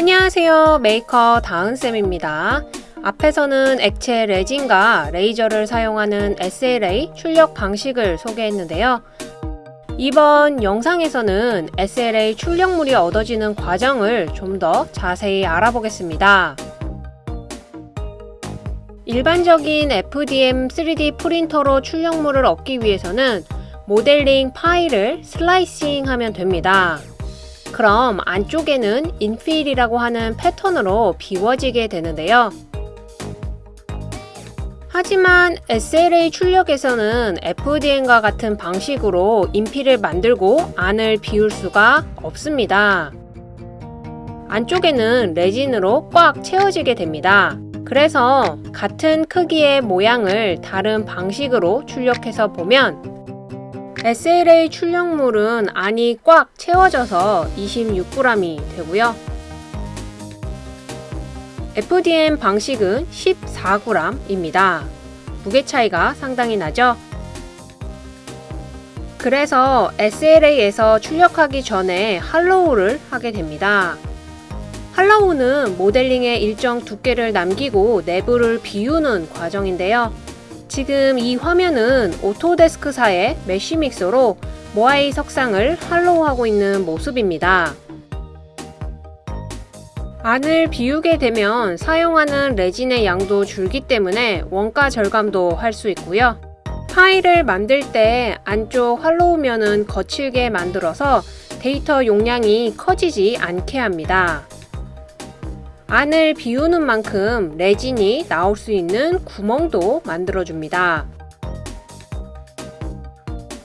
안녕하세요. 메이커 다은쌤입니다. 앞에서는 액체 레진과 레이저를 사용하는 SLA 출력 방식을 소개했는데요. 이번 영상에서는 SLA 출력물이 얻어지는 과정을 좀 더 자세히 알아보겠습니다. 일반적인 FDM 3D 프린터로 출력물을 얻기 위해서는 모델링 파일을 slicing 하면 됩니다. 그럼 안쪽에는 인필이라고 하는 패턴으로 비워지게 되는데요. 하지만 SLA 출력에서는 FDM과 같은 방식으로 인필을 만들고 안을 비울 수가 없습니다. 안쪽에는 레진으로 꽉 채워지게 됩니다. 그래서 같은 크기의 모양을 다른 방식으로 출력해서 보면 SLA 출력물은 안이 꽉 채워져서 26g이 되고요. FDM 방식은 14g입니다. 무게 차이가 상당히 나죠? 그래서 SLA에서 출력하기 전에 할로우를 하게 됩니다. 할로우는 모델링의 일정 두께를 남기고 내부를 비우는 과정인데요. 지금 이 화면은 오토데스크사의 메쉬믹서로 모아이 석상을 hollow하고 있는 모습입니다. 안을 비우게 되면 사용하는 레진의 양도 줄기 때문에 원가 절감도 할 수 있고요. 파일을 만들 때 안쪽 hollow면은 거칠게 만들어서 데이터 용량이 커지지 않게 합니다. 안을 비우는 만큼 레진이 나올 수 있는 구멍도 만들어줍니다.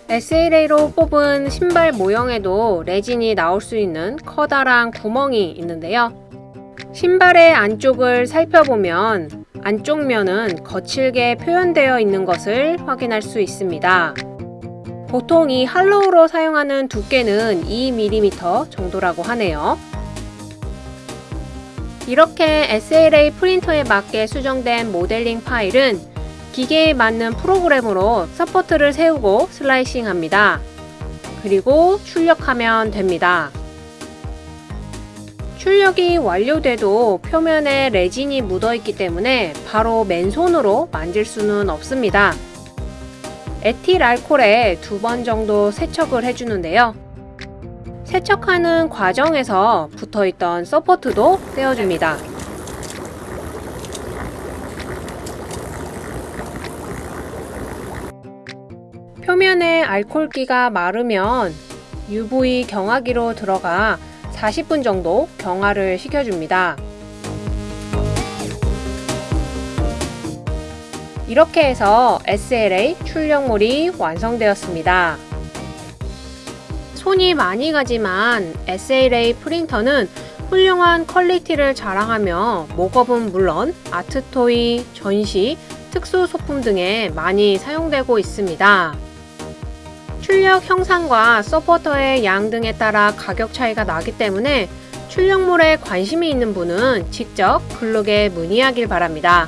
SLA로 뽑은 신발 모형에도 레진이 나올 수 있는 커다란 구멍이 있는데요. 신발의 안쪽을 살펴보면 안쪽 면은 거칠게 표현되어 있는 것을 확인할 수 있습니다. 보통 이 할로우로 사용하는 두께는 2mm 정도라고 하네요. 이렇게 SLA 프린터에 맞게 수정된 모델링 파일은 기계에 맞는 프로그램으로 support를 세우고 slicing 합니다. 그리고 출력하면 됩니다. 출력이 완료돼도 표면에 레진이 묻어있기 때문에 바로 맨손으로 만질 수는 없습니다. 에틸 알콜에 두 번 정도 세척을 해주는데요. 세척하는 과정에서 붙어있던 서포트도 떼어줍니다. 표면에 알콜기가 마르면 UV 경화기로 들어가 40분 정도 경화를 시켜줍니다. 이렇게 해서 SLA 출력물이 완성되었습니다. 손이 많이 가지만 SLA 프린터는 훌륭한 quality를 자랑하며 mock-up은 물론 art toy, 전시, 특수 소품 등에 많이 사용되고 있습니다. 출력 형상과 서포터의 양 등에 따라 가격 차이가 나기 때문에 출력물에 관심이 있는 분은 직접 글룩에 문의하길 바랍니다.